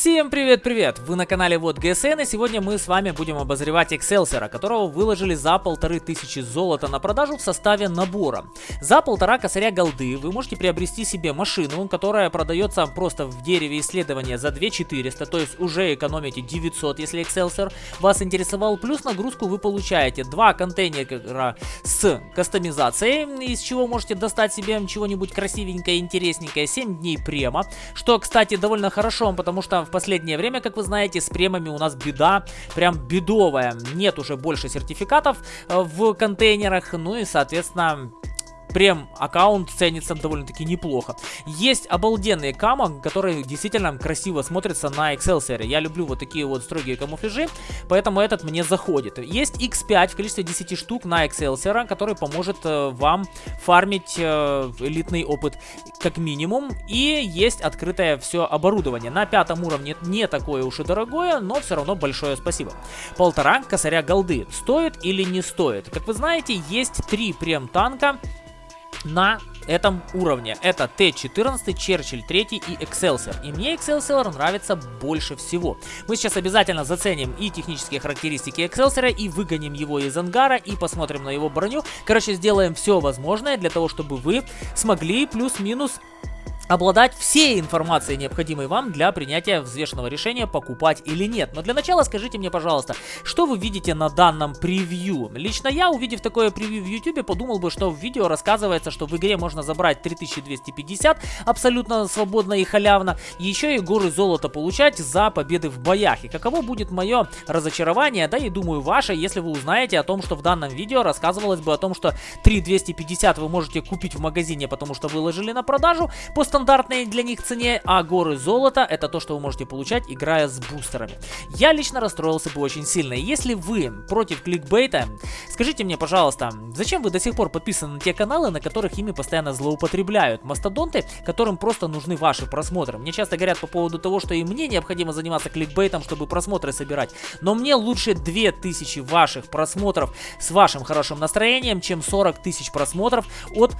Всем привет-привет! Вы на канале Вот ГСН и сегодня мы с вами будем обозревать Excelsior, которого выложили за полторы тысячи золота на продажу в составе набора. За полтора косаря голды вы можете приобрести себе машину, которая продается просто в дереве исследования за 2400, то есть уже экономите 900, если Excelsior вас интересовал. Плюс нагрузку вы получаете два контейнера с кастомизацией, из чего можете достать себе чего-нибудь красивенькое, интересненькое, 7 дней према, что, кстати, довольно хорошо, потому что в последнее время, как вы знаете, с премами у нас беда, прям бедовая. Нет уже больше сертификатов э, в контейнерах, ну и, соответственно, прем аккаунт ценится довольно-таки неплохо. Есть обалденные кама, которые действительно красиво смотрятся на Excelsior. Я люблю вот такие вот строгие камуфляжи, поэтому этот мне заходит. Есть X5 в количестве 10 штук на Excelsior, который поможет э, вам фармить э, элитный опыт как минимум. И есть открытое все оборудование. На пятом уровне не такое уж и дорогое, но все равно большое спасибо. Полтора косаря голды. Стоит или не стоит? Как вы знаете, есть три прем танка на этом уровне. Это Т-14, Черчилль 3 и Excelsior. И мне Excelsior нравится больше всего. Мы сейчас обязательно заценим и технические характеристики Excelsior, и выгоним его из ангара, и посмотрим на его броню. Короче, сделаем все возможное для того, чтобы вы смогли плюс-минус обладать всей информацией, необходимой вам для принятия взвешенного решения, покупать или нет. Но для начала скажите мне, пожалуйста, что вы видите на данном превью? Лично я, увидев такое превью в YouTube, подумал бы, что в видео рассказывается, что в игре можно забрать 3250 абсолютно свободно и халявно, еще и горы золота получать за победы в боях. И каково будет мое разочарование, да и думаю ваше, если вы узнаете о том, что в данном видео рассказывалось бы о том, что 3250 вы можете купить в магазине, потому что выложили на продажу, по стандартной для них цене, а горы золота это то, что вы можете получать, играя с бустерами. Я лично расстроился бы очень сильно. Если вы против кликбейта, скажите мне, пожалуйста, зачем вы до сих пор подписаны на те каналы, на которых ими постоянно злоупотребляют? Мастодонты, которым просто нужны ваши просмотры. Мне часто говорят по поводу того, что и мне необходимо заниматься кликбейтом, чтобы просмотры собирать. Но мне лучше 2000 ваших просмотров с вашим хорошим настроением, чем 40 тысяч просмотров от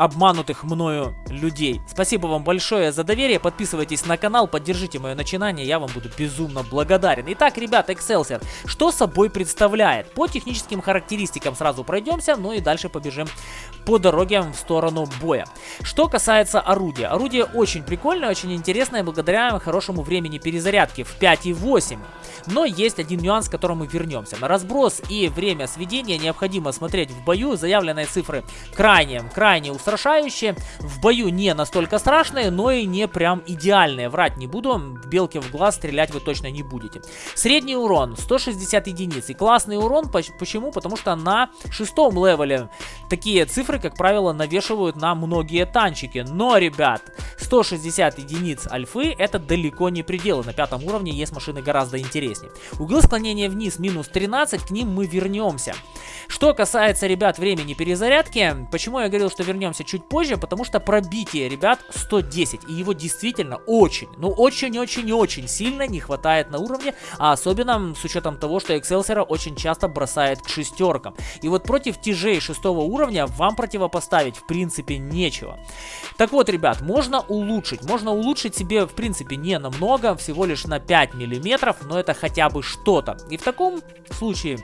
обманутых мною людей. Спасибо вам большое за доверие, подписывайтесь на канал, поддержите мое начинание, я вам буду безумно благодарен. Итак, ребята, Excelsior, что собой представляет? По техническим характеристикам сразу пройдемся, ну и дальше побежим по дороге в сторону боя. Что касается орудия. Орудие очень прикольное, очень интересное, благодаря хорошему времени перезарядки в 5,8. Но есть один нюанс, к которому вернемся. На разброс и время сведения необходимо смотреть в бою. Заявленные цифры крайне, крайне устраивающие устрашающие. В бою не настолько страшные, но и не прям идеальные. Врать не буду, в белки в глаз стрелять вы точно не будете. Средний урон 160 единиц. И классный урон, почему? Потому что на шестом левеле такие цифры, как правило, навешивают на многие танчики. Но, ребят, 160 единиц альфы это далеко не пределы. На пятом уровне есть машины гораздо интереснее. Углы склонения вниз минус 13, к ним мы вернемся. Что касается, ребят, времени перезарядки, почему я говорил, что вернемся чуть позже, потому что пробитие, ребят, 110. И его действительно очень, ну очень-очень-очень сильно не хватает на уровне, а особенно с учетом того, что Excelsior очень часто бросает к шестеркам. И вот против тяжей шестого уровня вам противопоставить в принципе нечего. Так вот, ребят, можно улучшить. Можно улучшить себе в принципе не намного, всего лишь на 5 миллиметров, но это хотя бы что-то. И в таком случае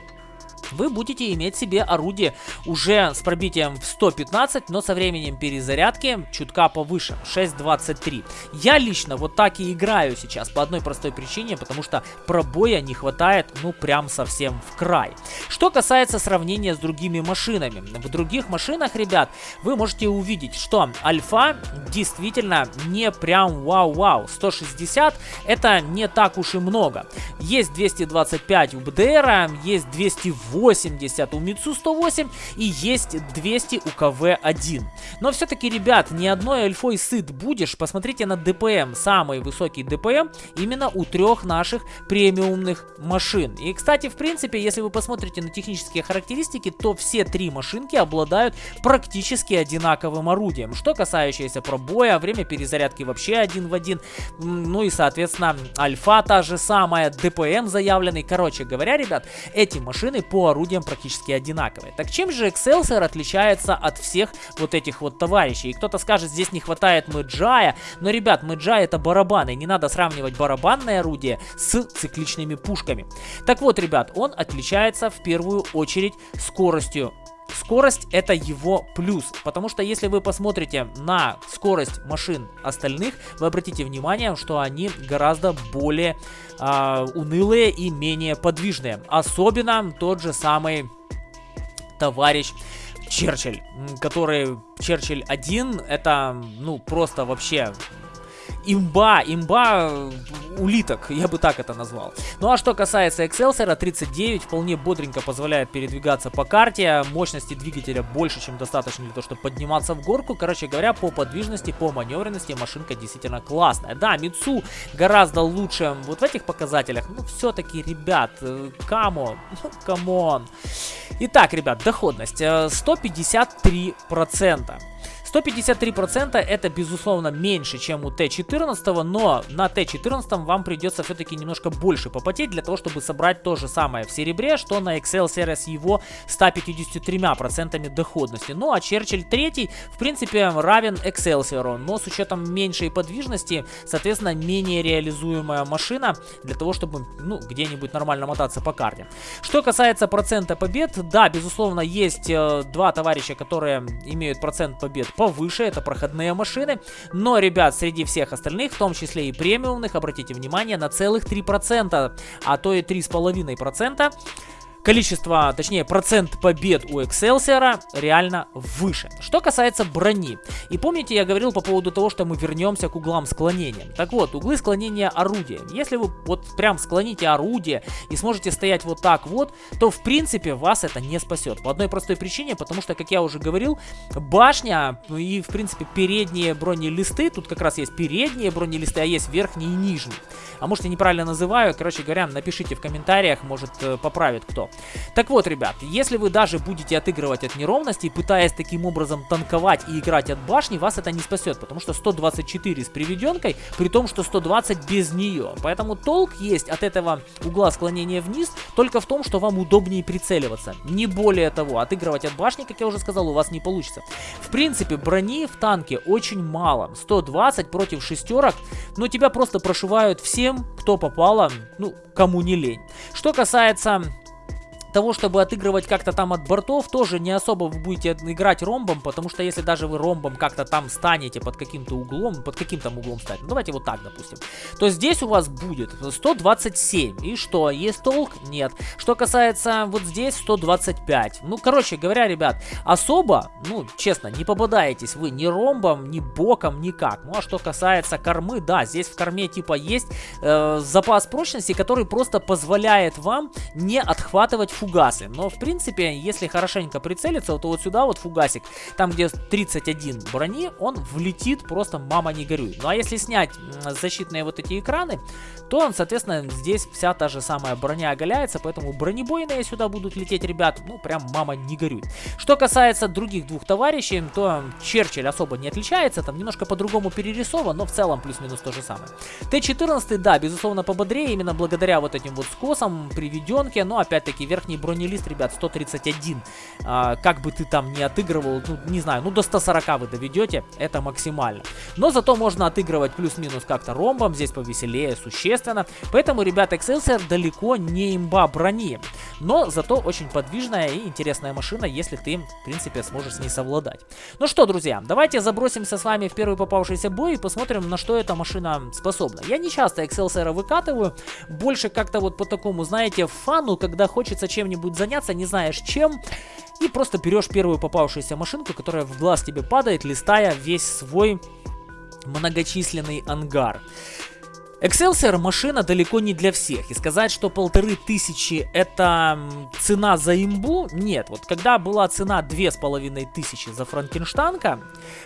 вы будете иметь себе орудие уже с пробитием в 115, но со временем перезарядки чутка повыше, 6.23. Я лично вот так и играю сейчас по одной простой причине, потому что пробоя не хватает, ну, прям совсем в край. Что касается сравнения с другими машинами. В других машинах, ребят, вы можете увидеть, что альфа действительно не прям вау-вау. 160 это не так уж и много. Есть 225 у БДР, есть 208 80 у Митсу 108 и есть 200 у КВ-1. Но все-таки, ребят, ни одной альфой сыт будешь. Посмотрите на ДПМ. Самый высокий ДПМ именно у трех наших премиумных машин. И, кстати, в принципе, если вы посмотрите на технические характеристики, то все три машинки обладают практически одинаковым орудием. Что касающееся пробоя, время перезарядки вообще один в один. Ну и, соответственно, альфа та же самая, ДПМ заявленный. Короче говоря, ребят, эти машины по орудиям практически одинаковые. Так чем же Excelsior отличается от всех вот этих вот товарищей. И кто-то скажет, здесь не хватает мэджая, но, ребят, мэджай это барабаны, не надо сравнивать барабанное орудие с цикличными пушками. Так вот, ребят, он отличается в первую очередь скоростью Скорость это его плюс, потому что если вы посмотрите на скорость машин остальных, вы обратите внимание, что они гораздо более э, унылые и менее подвижные. Особенно тот же самый товарищ Черчилль, который Черчилль 1, это ну просто вообще имба, имба э, улиток, я бы так это назвал. Ну а что касается Excelsior, 39 вполне бодренько позволяет передвигаться по карте, мощности двигателя больше, чем достаточно для того, чтобы подниматься в горку. Короче говоря, по подвижности, по маневренности машинка действительно классная. Да, Мицу гораздо лучше вот в этих показателях, но все-таки, ребят, come on, ну come on. Итак, ребят, доходность 153%. Э, 153% это, безусловно, меньше, чем у Т14, но на Т14 вам придется все-таки немножко больше попотеть для того, чтобы собрать то же самое в серебре, что на Excelsior с его 153% доходности. Ну а Черчилль 3, в принципе, равен Excelsior, но с учетом меньшей подвижности, соответственно, менее реализуемая машина для того, чтобы, ну, где-нибудь нормально мотаться по карте. Что касается процента побед, да, безусловно, есть э, два товарища, которые имеют процент побед повыше, это проходные машины. Но, ребят, среди всех остальных, в том числе и премиумных, обратите внимание, на целых 3%, а то и 3,5% количество, точнее процент побед у Excelsior реально выше. Что касается брони. И помните, я говорил по поводу того, что мы вернемся к углам склонения. Так вот, углы склонения орудия. Если вы вот прям склоните орудие и сможете стоять вот так вот, то в принципе вас это не спасет. По одной простой причине, потому что, как я уже говорил, башня и в принципе передние бронелисты, тут как раз есть передние бронелисты, а есть верхние и нижние. А может я неправильно называю, короче говоря, напишите в комментариях, может э, поправит кто. Так вот, ребят, если вы даже будете отыгрывать от неровностей, пытаясь таким образом танковать и играть от башни, вас это не спасет, потому что 124 с приведенкой, при том, что 120 без нее. Поэтому толк есть от этого угла склонения вниз только в том, что вам удобнее прицеливаться. Не более того, отыгрывать от башни, как я уже сказал, у вас не получится. В принципе, брони в танке очень мало. 120 против шестерок, но тебя просто прошивают всем, кто попало, ну, кому не лень. Что касается того, чтобы отыгрывать как-то там от бортов, тоже не особо вы будете играть ромбом, потому что если даже вы ромбом как-то там станете под каким-то углом, под каким там углом стать, ну давайте вот так, допустим, то здесь у вас будет 127. И что, есть толк? Нет. Что касается вот здесь 125. Ну, короче говоря, ребят, особо, ну, честно, не попадаетесь вы ни ромбом, ни боком, никак. Ну, а что касается кормы, да, здесь в корме типа есть э, запас прочности, который просто позволяет вам не отхватывать фугасы. Но, в принципе, если хорошенько прицелиться, то вот сюда вот фугасик, там где 31 брони, он влетит просто мама не горюй. Ну а если снять защитные вот эти экраны, то, он, соответственно, здесь вся та же самая броня оголяется, поэтому бронебойные сюда будут лететь, ребят, ну прям мама не горюй. Что касается других двух товарищей, то Черчилль особо не отличается, там немножко по-другому перерисован, но в целом плюс-минус то же самое. Т-14, да, безусловно, пободрее, именно благодаря вот этим вот скосам, приведенке, но опять-таки верхний бронелист, ребят, 131. А, как бы ты там не отыгрывал, ну, не знаю, ну, до 140 вы доведете, это максимально. Но зато можно отыгрывать плюс-минус как-то ромбом, здесь повеселее, существенно. Поэтому, ребят, Excelsior далеко не имба брони. Но зато очень подвижная и интересная машина, если ты, в принципе, сможешь с ней совладать. Ну что, друзья, давайте забросимся с вами в первый попавшийся бой и посмотрим, на что эта машина способна. Я не часто Excelsior выкатываю, больше как-то вот по такому, знаете, фану, когда хочется чем-нибудь заняться, не знаешь чем, и просто берешь первую попавшуюся машинку, которая в глаз тебе падает, листая весь свой многочисленный ангар. Excelsior машина далеко не для всех. И сказать, что полторы тысячи это цена за имбу, нет. Вот когда была цена две с половиной тысячи за Франкенштанка,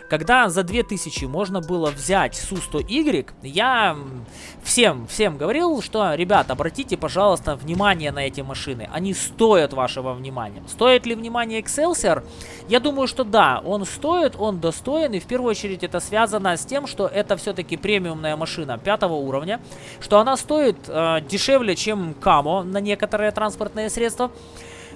когда за две тысячи можно было взять Су-100Y, я всем, всем говорил, что, ребят, обратите, пожалуйста, внимание на эти машины. Они стоят вашего внимания. Стоит ли внимание Excelsior? Я думаю, что да, он стоит, он достоин. И в первую очередь это связано с тем, что это все-таки премиумная машина пятого уровня что она стоит э, дешевле, чем Камо на некоторые транспортные средства.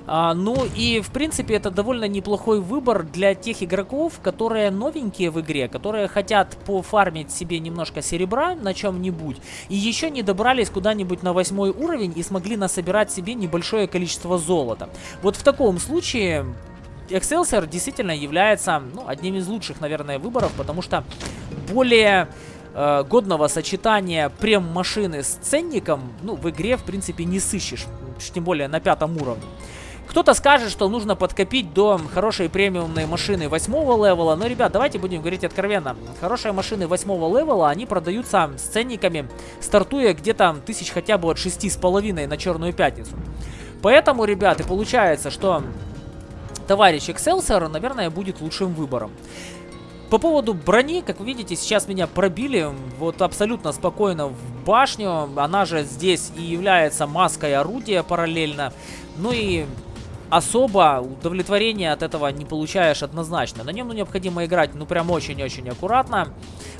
А, ну и, в принципе, это довольно неплохой выбор для тех игроков, которые новенькие в игре, которые хотят пофармить себе немножко серебра на чем-нибудь, и еще не добрались куда-нибудь на восьмой уровень и смогли насобирать себе небольшое количество золота. Вот в таком случае... Excelsior действительно является ну, одним из лучших, наверное, выборов, потому что более э, годного сочетания прем-машины с ценником, ну, в игре, в принципе, не сыщешь, тем более на пятом уровне. Кто-то скажет, что нужно подкопить до хорошей премиумной машины восьмого левела. Но, ребят, давайте будем говорить откровенно. Хорошие машины восьмого левела, они продаются с ценниками, стартуя где-то тысяч хотя бы от шести с половиной на Черную Пятницу. Поэтому, ребят, и получается, что товарищ Excelsior, наверное, будет лучшим выбором. По поводу брони, как вы видите, сейчас меня пробили вот абсолютно спокойно в башню. Она же здесь и является маской орудия параллельно. Ну и особо удовлетворения от этого не получаешь однозначно. На нем ну, необходимо играть ну прям очень-очень аккуратно.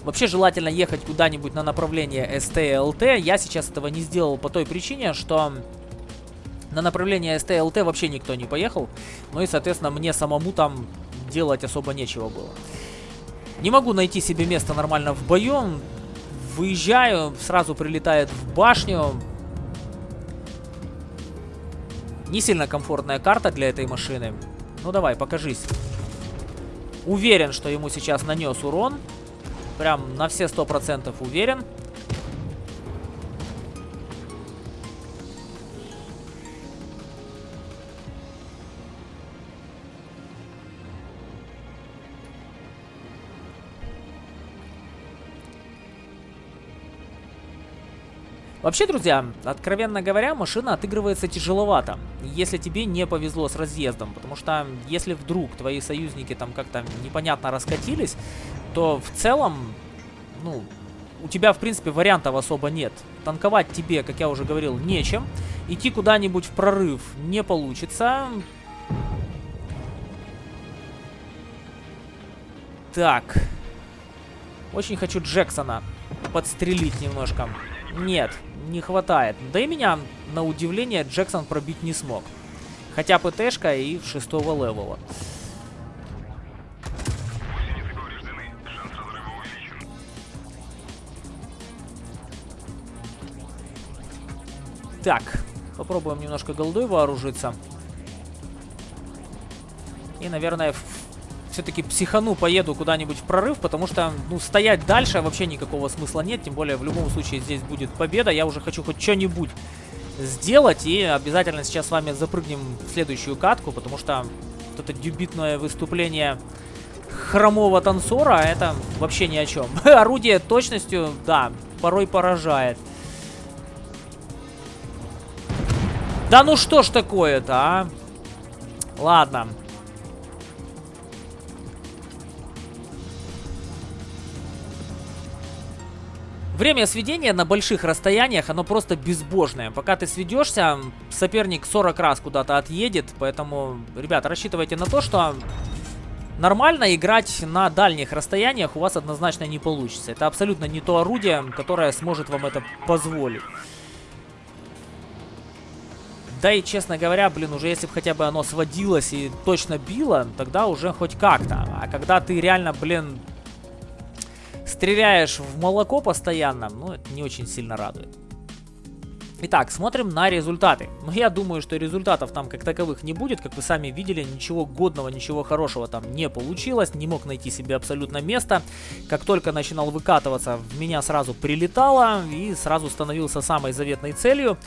Вообще желательно ехать куда-нибудь на направление STLT. Я сейчас этого не сделал по той причине, что на направление STLT вообще никто не поехал. Ну и, соответственно, мне самому там делать особо нечего было. Не могу найти себе место нормально в бою. Выезжаю, сразу прилетает в башню. Не сильно комфортная карта для этой машины. Ну давай, покажись. Уверен, что ему сейчас нанес урон. Прям на все сто процентов уверен. Вообще, друзья, откровенно говоря, машина отыгрывается тяжеловато, если тебе не повезло с разъездом, потому что если вдруг твои союзники там как-то непонятно раскатились, то в целом, ну, у тебя, в принципе, вариантов особо нет. Танковать тебе, как я уже говорил, нечем. Идти куда-нибудь в прорыв не получится. Так. Очень хочу Джексона подстрелить немножко. Нет, не хватает. Да и меня, на удивление, Джексон пробить не смог. Хотя ПТшка и шестого левела. Так, попробуем немножко голдой вооружиться. И, наверное, все-таки психану, поеду куда-нибудь в прорыв, потому что, ну, стоять дальше вообще никакого смысла нет, тем более в любом случае здесь будет победа. Я уже хочу хоть что-нибудь сделать, и обязательно сейчас с вами запрыгнем в следующую катку, потому что вот это дебютное выступление хромого танцора, это вообще ни о чем. Орудие точностью, да, порой поражает. Да ну что ж такое-то, а? Ладно. Время сведения на больших расстояниях, оно просто безбожное. Пока ты сведешься, соперник 40 раз куда-то отъедет. Поэтому, ребята, рассчитывайте на то, что нормально играть на дальних расстояниях у вас однозначно не получится. Это абсолютно не то орудие, которое сможет вам это позволить. Да и, честно говоря, блин, уже если бы хотя бы оно сводилось и точно било, тогда уже хоть как-то. А когда ты реально, блин, стреляешь в молоко постоянно, ну, это не очень сильно радует. Итак, смотрим на результаты. Но я думаю, что результатов там как таковых не будет. Как вы сами видели, ничего годного, ничего хорошего там не получилось. Не мог найти себе абсолютно место. Как только начинал выкатываться, в меня сразу прилетало и сразу становился самой заветной целью.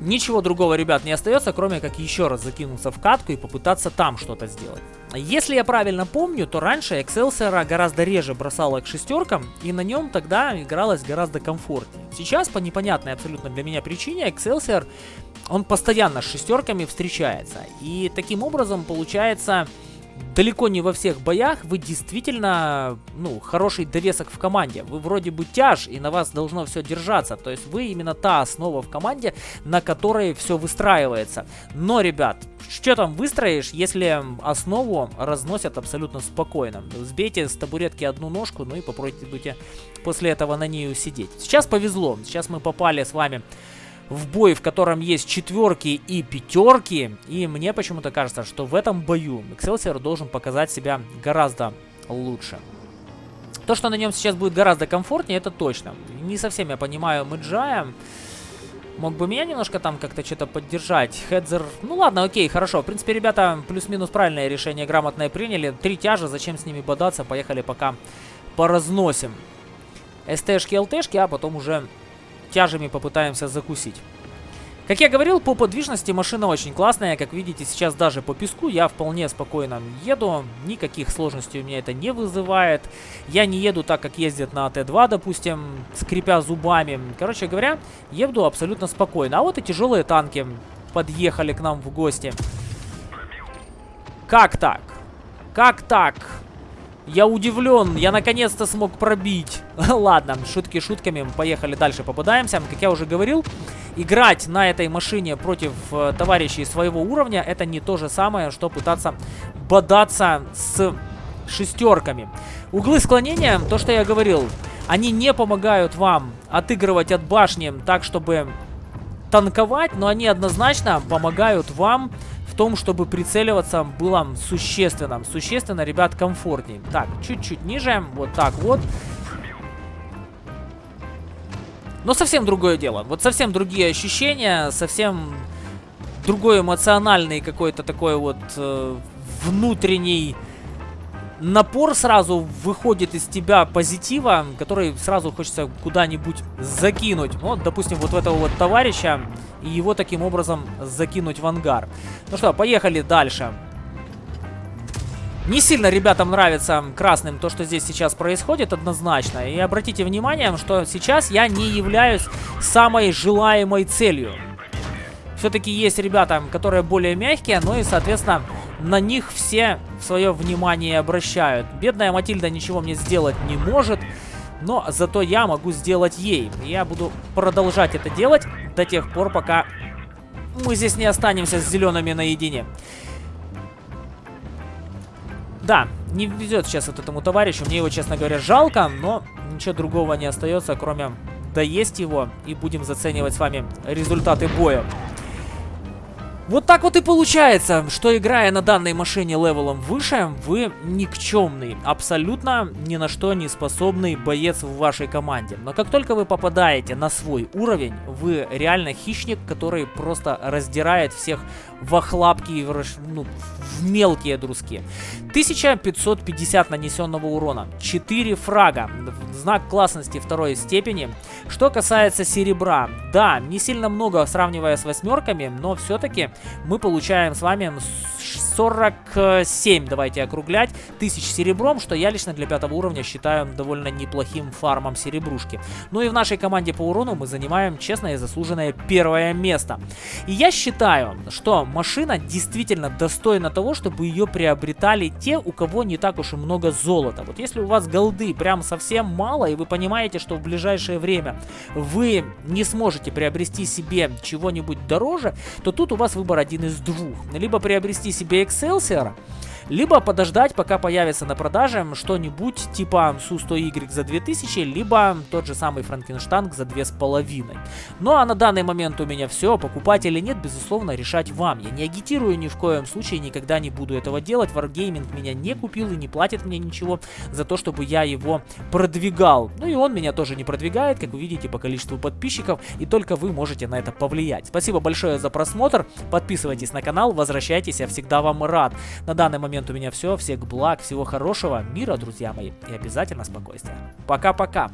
Ничего другого, ребят, не остается, кроме как еще раз закинуться в катку и попытаться там что-то сделать. Если я правильно помню, то раньше Excelsior гораздо реже бросала к шестеркам, и на нем тогда игралось гораздо комфортнее. Сейчас, по непонятной абсолютно для меня причине, Excelsior, он постоянно с шестерками встречается. И таким образом получается далеко не во всех боях вы действительно, ну, хороший довесок в команде. Вы вроде бы тяж, и на вас должно все держаться. То есть вы именно та основа в команде, на которой все выстраивается. Но, ребят, что там выстроишь, если основу разносят абсолютно спокойно? Сбейте с табуретки одну ножку, ну и попробуйте после этого на ней сидеть. Сейчас повезло. Сейчас мы попали с вами в бой, в котором есть четверки и пятерки. И мне почему-то кажется, что в этом бою Excelsior должен показать себя гораздо лучше. То, что на нем сейчас будет гораздо комфортнее, это точно. Не совсем я понимаю Мэджая. Мог бы меня немножко там как-то что-то поддержать. Хедзер... Ну ладно, окей, хорошо. В принципе, ребята плюс-минус правильное решение грамотное приняли. Три тяжа, зачем с ними бодаться? Поехали пока поразносим. СТшки, ЛТшки, а потом уже тяжами попытаемся закусить. Как я говорил, по подвижности машина очень классная. Как видите, сейчас даже по песку я вполне спокойно еду. Никаких сложностей у меня это не вызывает. Я не еду так, как ездят на Т2, допустим, скрипя зубами. Короче говоря, еду абсолютно спокойно. А вот и тяжелые танки подъехали к нам в гости. Как так? Как так? Я удивлен, я наконец-то смог пробить. Ладно, шутки шутками, поехали дальше, попадаемся. Как я уже говорил, играть на этой машине против э, товарищей своего уровня, это не то же самое, что пытаться бодаться с шестерками. Углы склонения, то, что я говорил, они не помогают вам отыгрывать от башни так, чтобы танковать, но они однозначно помогают вам том, чтобы прицеливаться было существенно. Существенно, ребят, комфортнее. Так, чуть-чуть ниже, вот так вот. Но совсем другое дело. Вот совсем другие ощущения, совсем другой эмоциональный какой-то такой вот э, внутренний напор сразу выходит из тебя позитива, который сразу хочется куда-нибудь закинуть. Вот, допустим, вот в этого вот товарища и его таким образом закинуть в ангар. Ну что, поехали дальше. Не сильно ребятам нравится красным то, что здесь сейчас происходит, однозначно. И обратите внимание, что сейчас я не являюсь самой желаемой целью. Все-таки есть ребята, которые более мягкие, но и, соответственно, на них все свое внимание обращают. Бедная Матильда ничего мне сделать не может, но зато я могу сделать ей. Я буду продолжать это делать до тех пор, пока мы здесь не останемся с зелеными наедине. Да, не везет сейчас вот этому товарищу. Мне его, честно говоря, жалко, но ничего другого не остается, кроме доесть его. И будем заценивать с вами результаты боя. Вот так вот и получается, что играя на данной машине левелом выше, вы никчемный, абсолютно ни на что не способный боец в вашей команде. Но как только вы попадаете на свой уровень, вы реально хищник, который просто раздирает всех в охлапки в, ну, в мелкие друзки. 1550 нанесенного урона, 4 фрага, знак классности второй степени. Что касается серебра, да, не сильно много сравнивая с восьмерками, но все-таки мы получаем с вами 47, давайте округлять, тысяч серебром, что я лично для пятого уровня считаю довольно неплохим фармом серебрушки. Ну и в нашей команде по урону мы занимаем честное и заслуженное первое место. И я считаю, что машина действительно достойна того, чтобы ее приобретали те, у кого не так уж и много золота. Вот если у вас голды прям совсем мало, и вы понимаете, что в ближайшее время вы не сможете приобрести себе чего-нибудь дороже, то тут у вас выбор один из двух. Либо приобрести себе Excelsior, либо подождать, пока появится на продаже что-нибудь типа Су-100Y за 2000, либо тот же самый Франкенштанг за 2500. Ну а на данный момент у меня все, покупать или нет, безусловно, решать вам. Я не агитирую ни в коем случае, никогда не буду этого делать. Wargaming меня не купил и не платит мне ничего за то, чтобы я его продвигал. Ну и он меня тоже не продвигает, как вы видите, по количеству подписчиков, и только вы можете на это повлиять. Спасибо большое за просмотр, подписывайтесь на канал, возвращайтесь, я всегда вам рад. На данный момент момент у меня все. Всех благ, всего хорошего, мира, друзья мои. И обязательно спокойствия. Пока-пока.